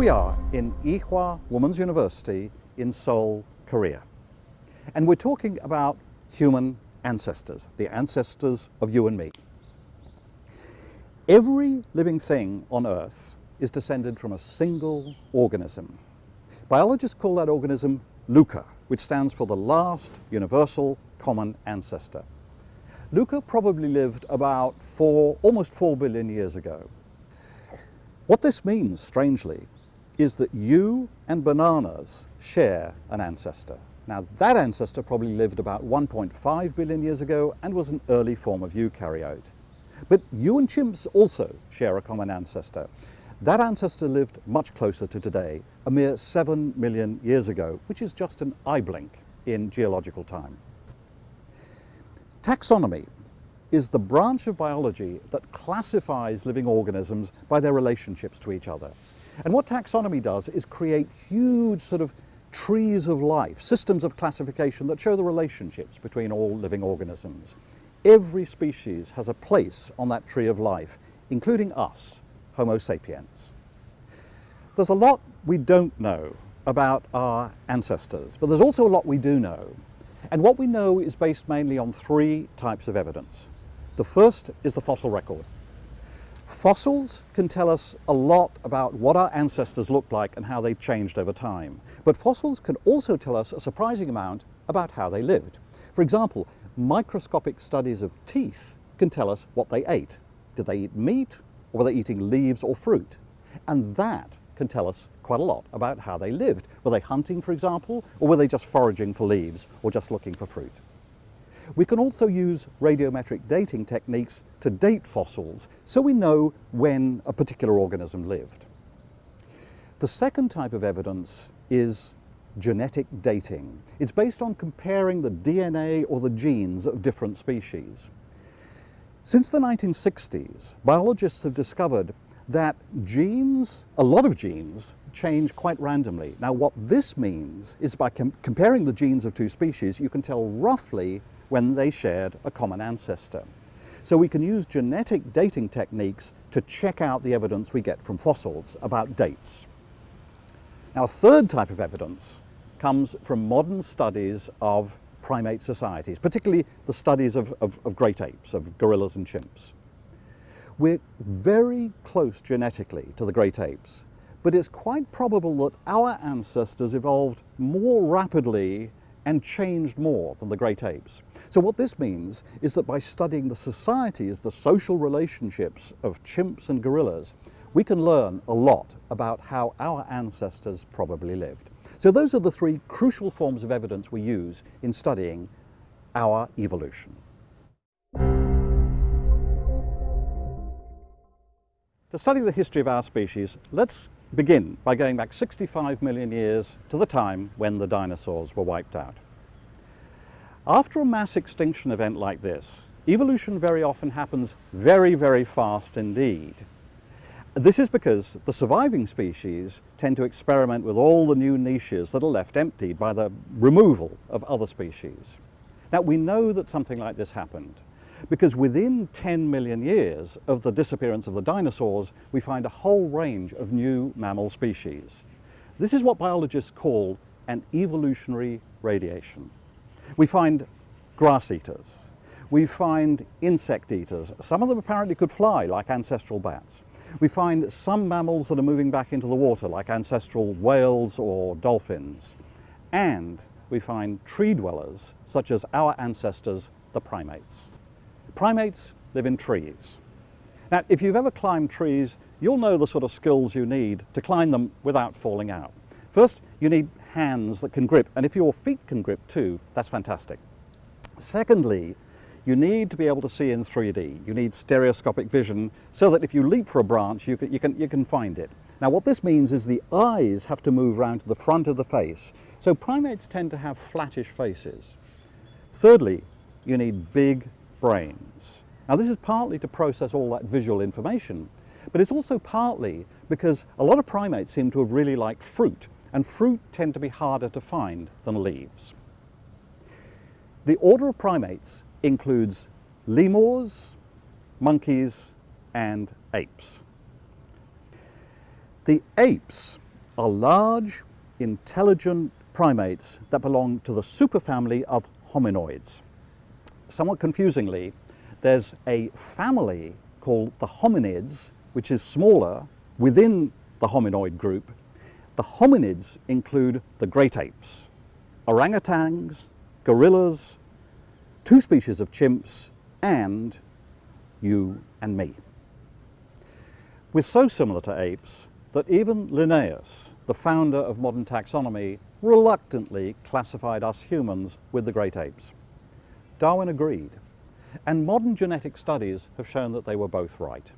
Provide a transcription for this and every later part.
we are in Ewha Women's University in Seoul, Korea. And we're talking about human ancestors, the ancestors of you and me. Every living thing on Earth is descended from a single organism. Biologists call that organism LUCA, which stands for the last universal common ancestor. LUCA probably lived about four, almost four billion years ago. What this means, strangely, is that you and bananas share an ancestor. Now that ancestor probably lived about 1.5 billion years ago and was an early form of eukaryote. But you and chimps also share a common ancestor. That ancestor lived much closer to today, a mere 7 million years ago, which is just an eye blink in geological time. Taxonomy is the branch of biology that classifies living organisms by their relationships to each other. And what taxonomy does is create huge sort of trees of life, systems of classification that show the relationships between all living organisms. Every species has a place on that tree of life, including us, Homo sapiens. There's a lot we don't know about our ancestors, but there's also a lot we do know. And what we know is based mainly on three types of evidence. The first is the fossil record. Fossils can tell us a lot about what our ancestors looked like and how they changed over time. But fossils can also tell us a surprising amount about how they lived. For example, microscopic studies of teeth can tell us what they ate. Did they eat meat or were they eating leaves or fruit? And that can tell us quite a lot about how they lived. Were they hunting, for example, or were they just foraging for leaves or just looking for fruit? We can also use radiometric dating techniques to date fossils so we know when a particular organism lived. The second type of evidence is genetic dating. It's based on comparing the DNA or the genes of different species. Since the 1960s, biologists have discovered that genes, a lot of genes, change quite randomly. Now what this means is by com comparing the genes of two species, you can tell roughly when they shared a common ancestor. So we can use genetic dating techniques to check out the evidence we get from fossils about dates. Now a third type of evidence comes from modern studies of primate societies, particularly the studies of, of, of great apes, of gorillas and chimps. We're very close genetically to the great apes, but it's quite probable that our ancestors evolved more rapidly and changed more than the great apes. So what this means is that by studying the societies, the social relationships of chimps and gorillas, we can learn a lot about how our ancestors probably lived. So those are the three crucial forms of evidence we use in studying our evolution. To study the history of our species, let's begin by going back 65 million years to the time when the dinosaurs were wiped out. After a mass extinction event like this, evolution very often happens very, very fast indeed. This is because the surviving species tend to experiment with all the new niches that are left empty by the removal of other species. Now we know that something like this happened because within 10 million years of the disappearance of the dinosaurs, we find a whole range of new mammal species. This is what biologists call an evolutionary radiation. We find grass eaters. We find insect eaters. Some of them apparently could fly, like ancestral bats. We find some mammals that are moving back into the water, like ancestral whales or dolphins. And we find tree dwellers, such as our ancestors, the primates. Primates live in trees. Now, if you've ever climbed trees, you'll know the sort of skills you need to climb them without falling out. First, you need hands that can grip, and if your feet can grip too, that's fantastic. Secondly, you need to be able to see in 3D. You need stereoscopic vision so that if you leap for a branch, you can, you can, you can find it. Now what this means is the eyes have to move around to the front of the face. So primates tend to have flattish faces. Thirdly, you need big brains. Now this is partly to process all that visual information, but it's also partly because a lot of primates seem to have really liked fruit, and fruit tend to be harder to find than leaves. The order of primates includes lemurs, monkeys, and apes. The apes are large, intelligent primates that belong to the superfamily of hominoids. Somewhat confusingly, there's a family called the hominids, which is smaller within the hominoid group. The hominids include the great apes, orangutans, gorillas, two species of chimps, and you and me. We're so similar to apes that even Linnaeus, the founder of modern taxonomy, reluctantly classified us humans with the great apes. Darwin agreed, and modern genetic studies have shown that they were both right.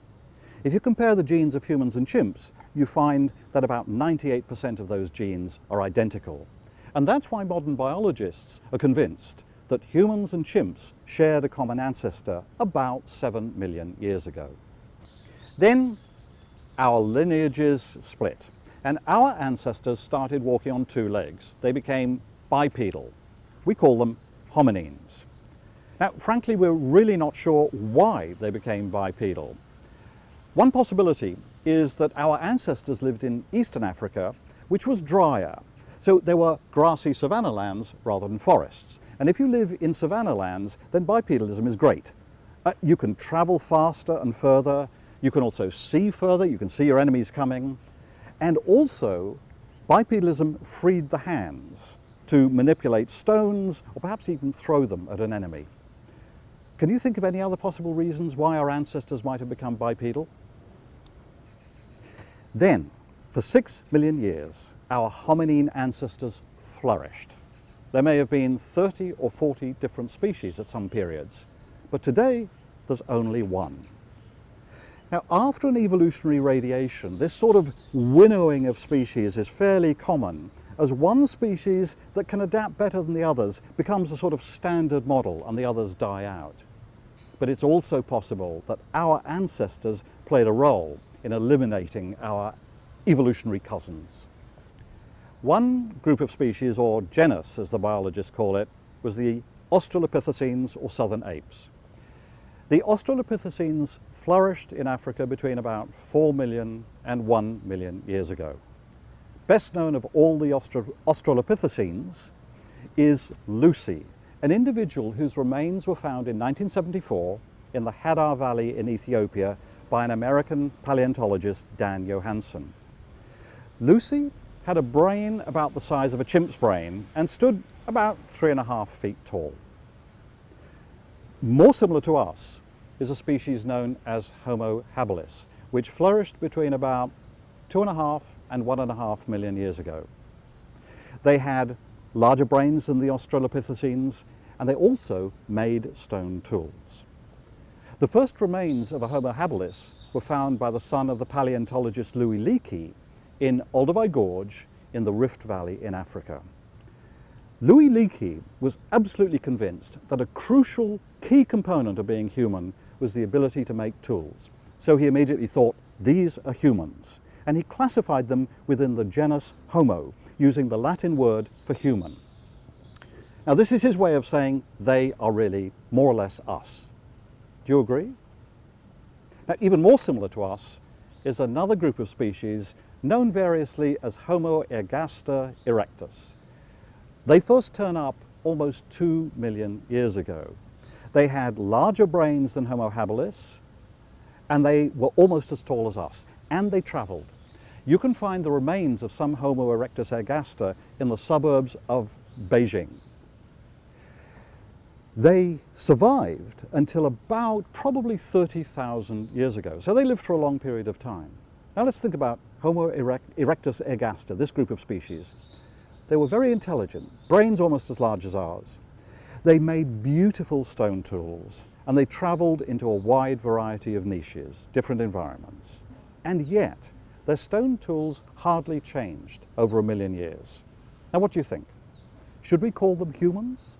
If you compare the genes of humans and chimps, you find that about 98% of those genes are identical. And that's why modern biologists are convinced that humans and chimps shared a common ancestor about 7 million years ago. Then our lineages split and our ancestors started walking on two legs. They became bipedal. We call them hominines. Now, frankly, we're really not sure why they became bipedal. One possibility is that our ancestors lived in eastern Africa, which was drier. So there were grassy savanna lands rather than forests. And if you live in savanna lands, then bipedalism is great. Uh, you can travel faster and further. You can also see further. You can see your enemies coming. And also, bipedalism freed the hands to manipulate stones or perhaps even throw them at an enemy. Can you think of any other possible reasons why our ancestors might have become bipedal? Then, for six million years, our hominine ancestors flourished. There may have been 30 or 40 different species at some periods, but today there's only one. Now, after an evolutionary radiation, this sort of winnowing of species is fairly common as one species that can adapt better than the others becomes a sort of standard model and the others die out but it's also possible that our ancestors played a role in eliminating our evolutionary cousins. One group of species, or genus as the biologists call it, was the Australopithecines or southern apes. The Australopithecines flourished in Africa between about 4 million and 1 million years ago. Best known of all the Australopithecines is Lucy, an individual whose remains were found in 1974 in the Hadar Valley in Ethiopia by an American paleontologist, Dan Johanson. Lucy had a brain about the size of a chimp's brain and stood about three and a half feet tall. More similar to us is a species known as Homo habilis, which flourished between about two and a half and one and a half million years ago. They had larger brains than the Australopithecines, and they also made stone tools. The first remains of a Homo habilis were found by the son of the paleontologist Louis Leakey in Olduvai Gorge in the Rift Valley in Africa. Louis Leakey was absolutely convinced that a crucial key component of being human was the ability to make tools. So he immediately thought, these are humans and he classified them within the genus Homo, using the Latin word for human. Now this is his way of saying they are really more or less us. Do you agree? Now even more similar to us is another group of species known variously as Homo ergaster erectus. They first turn up almost two million years ago. They had larger brains than Homo habilis, and they were almost as tall as us and they travelled. You can find the remains of some Homo erectus ergaster in the suburbs of Beijing. They survived until about probably 30,000 years ago. So they lived for a long period of time. Now let's think about Homo erectus ergaster, this group of species. They were very intelligent, brains almost as large as ours. They made beautiful stone tools and they traveled into a wide variety of niches, different environments. And yet, their stone tools hardly changed over a million years. Now what do you think? Should we call them humans